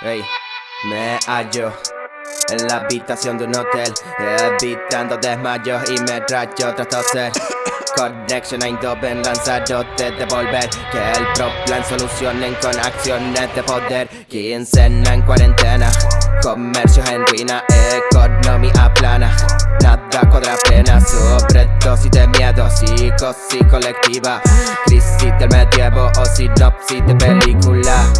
Hey, me hallo en la habitación de un hotel Evitando desmayos y me rayo tras toser. Connection a Indoven lanzarote de volver Que el pro plan solucionen con acciones de poder. Quincena en cuarentena Comercios en ruina, economía plana. Nada cuadra pena, sobredosis de miedo Psicosis colectiva, crisis del medievo o sinopsis de película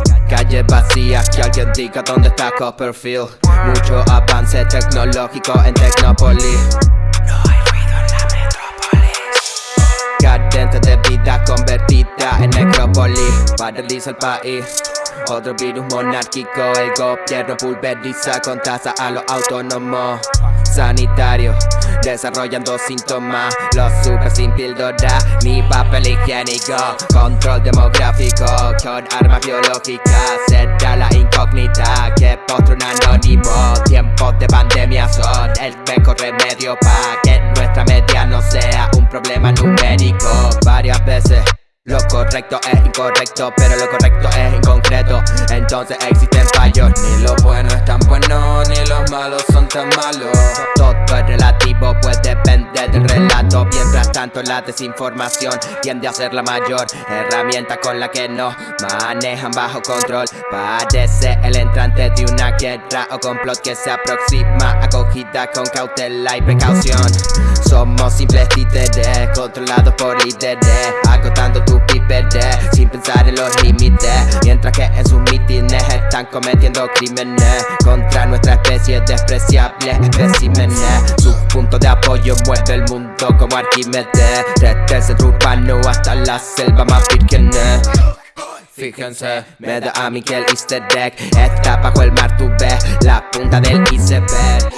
Calles vacías, que alguien diga dónde está Copperfield. Mucho avance tecnológico en Tecnopolis No hay ruido en la metrópolis Cadente de vida convertida en necrópolis. Paraliza el país. Otro virus monárquico, el gobierno pulveriza con tasa a los autónomos. Sanitarios Desarrollando síntomas, los super sin píldora Ni papel higiénico, control demográfico Con armas biológicas, será la incógnita Que postre un anónimo, tiempos de pandemia son El mejor remedio para que nuestra media no sea un problema numérico. Varias veces lo correcto es incorrecto, pero lo correcto es inconcreto Entonces existen fallos. Ni lo bueno es tan bueno, ni los malos son tan malos Pues depende del relato. Mientras tanto la desinformación tiende a ser la mayor Herramienta con la que nos manejan bajo control. Parece el entrante de una guerra o complot que se aproxima Acogida con cautela y precaución. Somos simples títeres, controlados por líderes Agotando tu sin pensar en los límites. Mientras que en sus mítines están cometiendo crímenes Contra nuestra especie despreciable especímenes. Su punto de apoyo mueve el mundo como Arquímedes. Desde el centro urbano hasta la selva más virgen Fíjense, me da a mí que el easter egg. Está bajo el mar, tú ves la punta del iceberg.